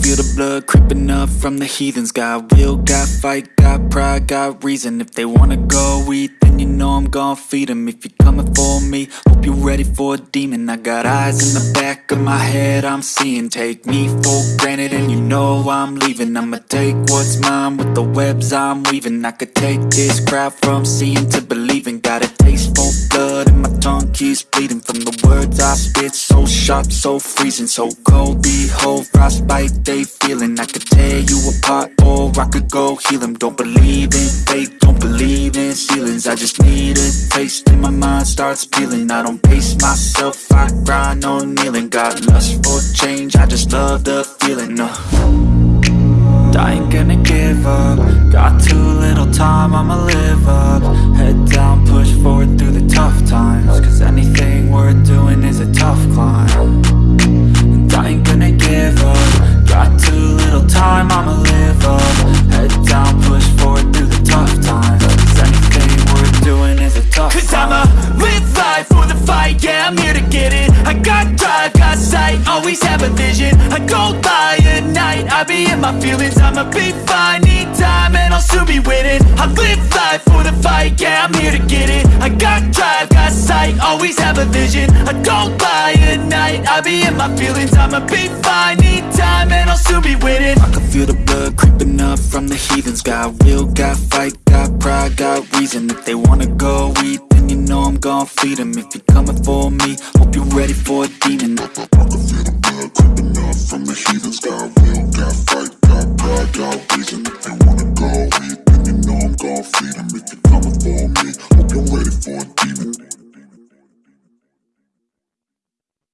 feel the blood creeping up from the heathens. Got will, got fight, got pride, got reason. If they wanna go eat, then you know I'm gon' feed them If you're coming for me, hope you're ready for a demon. I got eyes in the back of my head, I'm seeing. Take me for granted and you know I'm leaving. I'ma take what's mine with the webs I'm weaving. I could take this crowd from seeing to believing keeps bleeding From the words I spit, so sharp, so freezing So cold, behold, frostbite they feeling. I could tear you apart or I could go heal them Don't believe in fate, don't believe in ceilings. I just need a taste and my mind starts peeling. I don't pace myself, I grind on kneeling. Got lust for change, I just love the feeling uh. I ain't gonna give up. Got too little time, I'ma live fight, yeah, I'm here to get it. I got drive, got sight, always have a vision. I go by at night, I be in my feelings. I'ma be fine, need time, and I'll soon be winning. I live life for the fight, yeah, I'm here to get it. I got drive, got sight, always have a vision. I go by at night, I be in my feelings. I'ma be fine, need time, and I'll soon be winning. I can feel the blood creeping up from the heathens. Got will, got fight, got pride, got reason. If they wanna go eat, gon' feed them If you're coming for me, hope you're ready for a demon